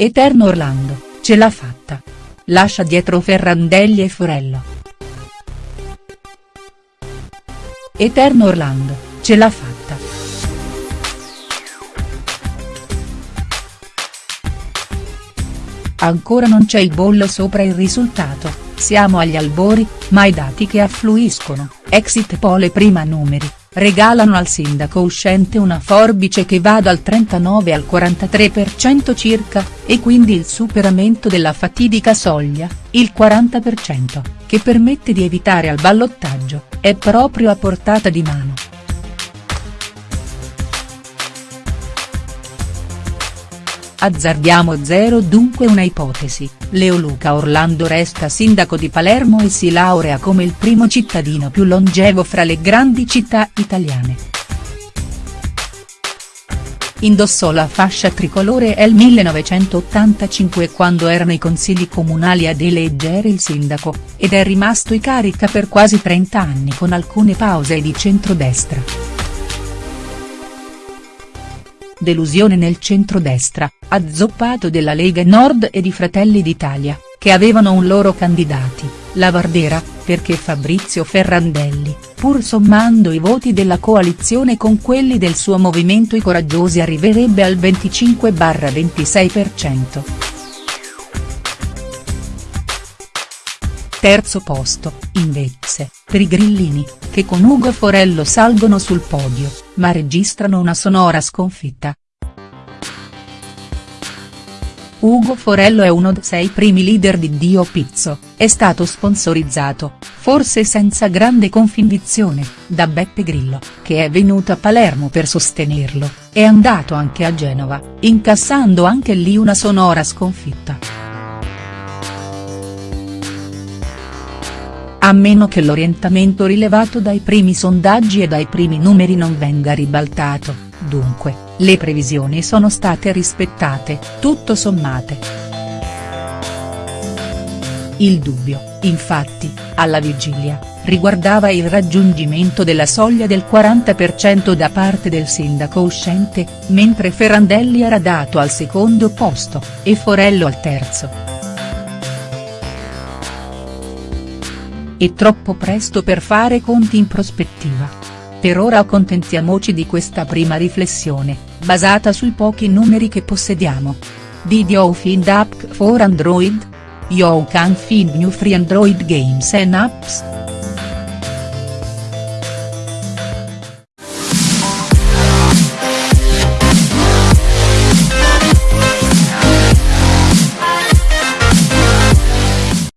Eterno Orlando, ce l'ha fatta. Lascia dietro Ferrandelli e Forello. Eterno Orlando, ce l'ha fatta. Ancora non c'è il bollo sopra il risultato, siamo agli albori, ma i dati che affluiscono, exit pole prima numeri, regalano al sindaco uscente una forbice che va dal 39 al 43% circa, e quindi il superamento della fatidica soglia, il 40%, che permette di evitare al ballottaggio, è proprio a portata di mano. Azzardiamo zero dunque una ipotesi, Leoluca Orlando resta sindaco di Palermo e si laurea come il primo cittadino più longevo fra le grandi città italiane. Indossò la fascia tricolore nel 1985 quando erano i consigli comunali ad eleggere il sindaco, ed è rimasto in carica per quasi 30 anni con alcune pause di centrodestra. Delusione nel centrodestra, azzoppato della Lega Nord e di Fratelli d'Italia, che avevano un loro candidati, la Vardera, perché Fabrizio Ferrandelli, pur sommando i voti della coalizione con quelli del suo movimento i coraggiosi arriverebbe al 25-26%. Terzo posto, invece, per i grillini, che con Ugo Forello salgono sul podio, ma registrano una sonora sconfitta. Ugo Forello è uno dei sei primi leader di Dio Pizzo, è stato sponsorizzato, forse senza grande convinzione, da Beppe Grillo, che è venuto a Palermo per sostenerlo, è andato anche a Genova, incassando anche lì una sonora sconfitta. A meno che l'orientamento rilevato dai primi sondaggi e dai primi numeri non venga ribaltato, dunque, le previsioni sono state rispettate, tutto sommate. Il dubbio, infatti, alla vigilia, riguardava il raggiungimento della soglia del 40% da parte del sindaco uscente, mentre Ferrandelli era dato al secondo posto, e Forello al terzo. È troppo presto per fare conti in prospettiva. Per ora accontentiamoci di questa prima riflessione, basata sui pochi numeri che possediamo. Did you find app for Android? You can find new free Android games and apps.